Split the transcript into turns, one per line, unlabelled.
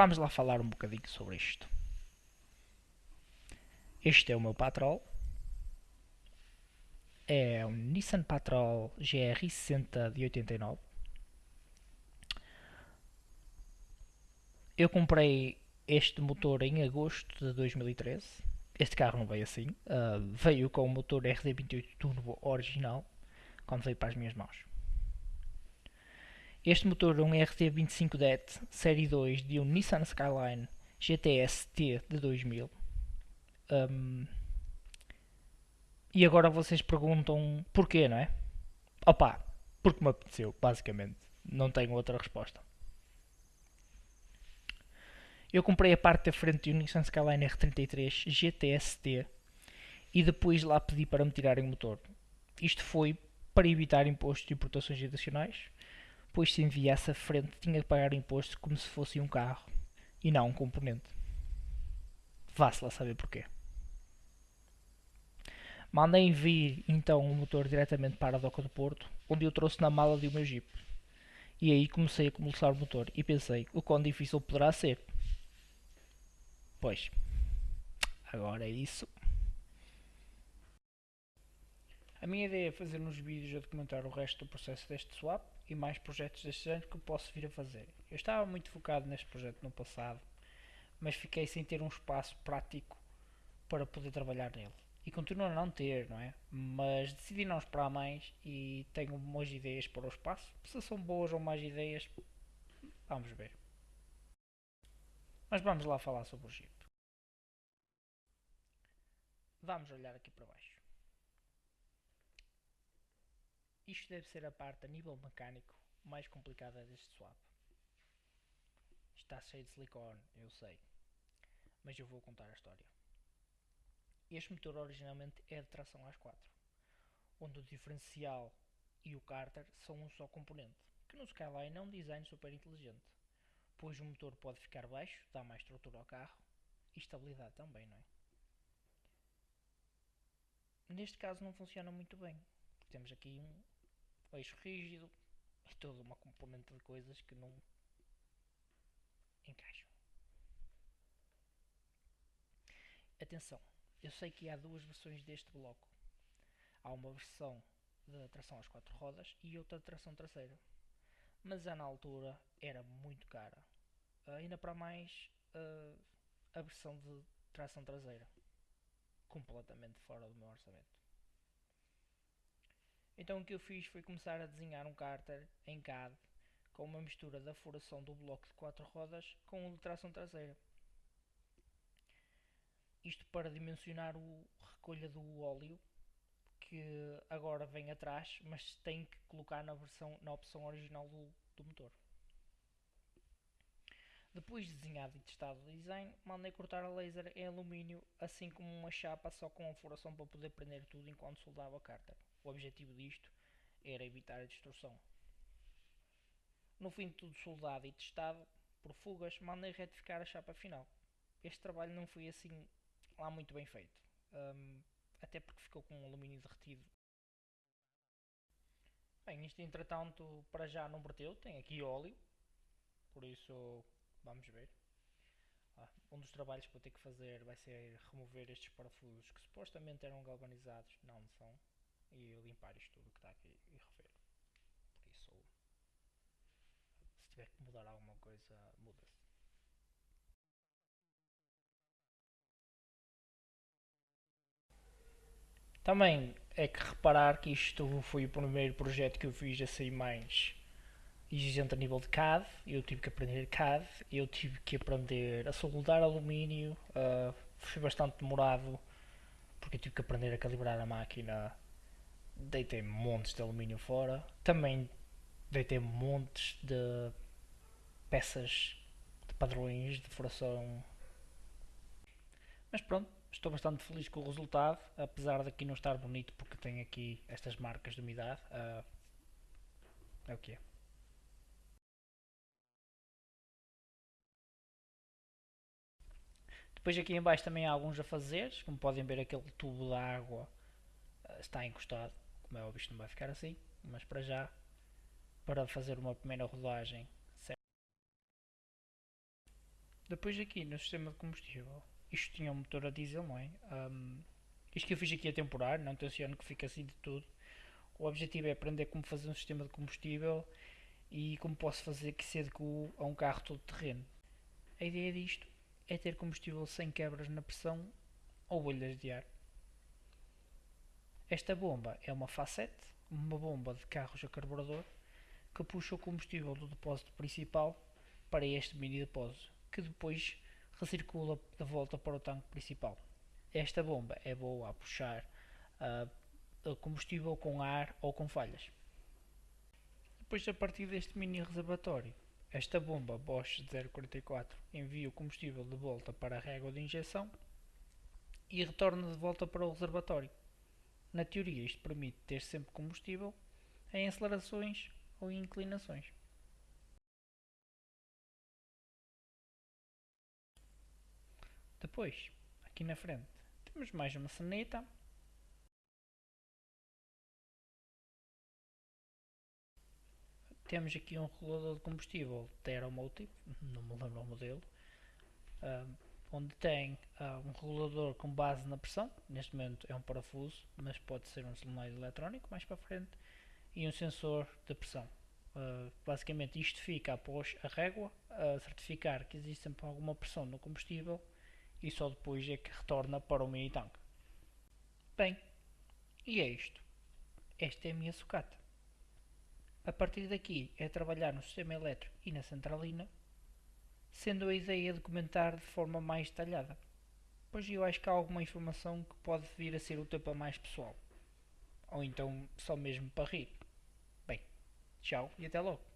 vamos lá falar um bocadinho sobre isto. Este é o meu Patrol. É um Nissan Patrol GR 60 de 89. Eu comprei este motor em agosto de 2013. Este carro não veio assim. Uh, veio com o motor RD28 Turbo original quando veio para as minhas mãos. Este motor é um RT25DET Série 2 de um Nissan Skyline GTS T de 2000. Um, e agora vocês perguntam porquê, não é? Opa, porque me apeteceu, basicamente. Não tenho outra resposta. Eu comprei a parte da frente do Nissan Skyline R33 GTS-T e depois lá pedi para me tirarem o motor. Isto foi para evitar impostos de importações adicionais pois se enviasse a frente tinha que pagar imposto como se fosse um carro e não um componente. Vá-se lá saber porquê. Mandei vir então o motor diretamente para a doca do Porto, onde eu trouxe na mala do meu Jeep. E aí comecei a começar o motor e pensei o quão difícil poderá ser. Pois, agora é isso. A minha ideia é fazer uns vídeos a documentar o resto do processo deste swap e mais projetos deste ano que eu posso vir a fazer. Eu estava muito focado neste projeto no passado, mas fiquei sem ter um espaço prático para poder trabalhar nele. E continuo a não ter, não é? Mas decidi não esperar mais e tenho boas ideias para o espaço. Se são boas ou mais ideias, vamos ver. Mas vamos lá falar sobre o Jeep. Vamos olhar aqui para baixo. Isto deve ser a parte a nível mecânico mais complicada deste swap. Está cheio de silicone, eu sei. Mas eu vou contar a história. Este motor originalmente é de tração às 4, onde o diferencial e o cárter são um só componente, que no Skyline é um design super inteligente, pois o motor pode ficar baixo, dá mais estrutura ao carro e estabilidade também, não é? Neste caso não funciona muito bem, porque temos aqui um, eixo rígido e toda uma componente de coisas que não encaixam. Atenção, eu sei que há duas versões deste bloco. Há uma versão de tração às quatro rodas e outra de tração traseira. Mas a na altura era muito cara. Ainda para mais uh, a versão de tração traseira. Completamente fora do meu orçamento. Então o que eu fiz foi começar a desenhar um cárter em CAD com uma mistura da furação do bloco de quatro rodas com o de tração traseira. Isto para dimensionar o recolha do óleo que agora vem atrás, mas tem que colocar na, versão, na opção original do, do motor. Depois de desenhado e testado o design, mandei cortar a laser em alumínio, assim como uma chapa só com a furação para poder prender tudo enquanto soldava a cárter. O objetivo disto era evitar a destrução. No fim de tudo soldado e testado por fugas, mandei retificar a chapa final. Este trabalho não foi assim lá muito bem feito, um, até porque ficou com alumínio derretido. Bem, isto entretanto para já não verteu, tem aqui óleo, por isso vamos ver. Ah, um dos trabalhos que vou ter que fazer vai ser remover estes parafusos que supostamente eram galvanizados, não são e limpar isto tudo que está aqui e rever. Por isso, se tiver que mudar alguma coisa, muda-se. Também é que reparar que isto foi o primeiro projeto que eu fiz a sair mais exigente a nível de CAD. Eu tive que aprender CAD, eu tive que aprender a soldar alumínio. Uh, foi bastante demorado porque eu tive que aprender a calibrar a máquina deitei montes de alumínio fora. Também deitei montes de peças de padrões de furação. Mas pronto, estou bastante feliz com o resultado, apesar de aqui não estar bonito porque tem aqui estas marcas de umidade. Uh, é o que é. Depois aqui em baixo também há alguns a fazer, como podem ver aquele tubo de água uh, está encostado. Como é óbvio, isto não vai ficar assim, mas para já, para fazer uma primeira rodagem, Depois aqui no sistema de combustível, isto tinha um motor a diesel, não é? Um, isto que eu fiz aqui é temporário, não tenciono que fique assim de tudo. O objetivo é aprender como fazer um sistema de combustível e como posso fazer que se a um carro todo terreno. A ideia disto é ter combustível sem quebras na pressão ou bolhas de ar. Esta bomba é uma facete, uma bomba de carros a carburador, que puxa o combustível do depósito principal para este mini depósito, que depois recircula de volta para o tanque principal. Esta bomba é boa a puxar uh, combustível com ar ou com falhas. Depois, a partir deste mini reservatório, esta bomba Bosch 044 envia o combustível de volta para a régua de injeção e retorna de volta para o reservatório. Na teoria, isto permite ter sempre combustível em acelerações ou inclinações. Depois, aqui na frente, temos mais uma sanita temos aqui um regulador de combustível da Aeromotive, não me lembro o modelo, uh, onde tem uh, um regulador com base na pressão, neste momento é um parafuso, mas pode ser um solenoide eletrónico mais para frente, e um sensor de pressão. Uh, basicamente isto fica após a régua a certificar que existe sempre alguma pressão no combustível e só depois é que retorna para o mini tanque. Bem, e é isto. Esta é a minha sucata. A partir daqui é trabalhar no sistema elétrico e na centralina, sendo a ideia documentar de forma mais detalhada, pois eu acho que há alguma informação que pode vir a ser útil para mais pessoal, ou então só mesmo para rir. Bem, tchau e até logo.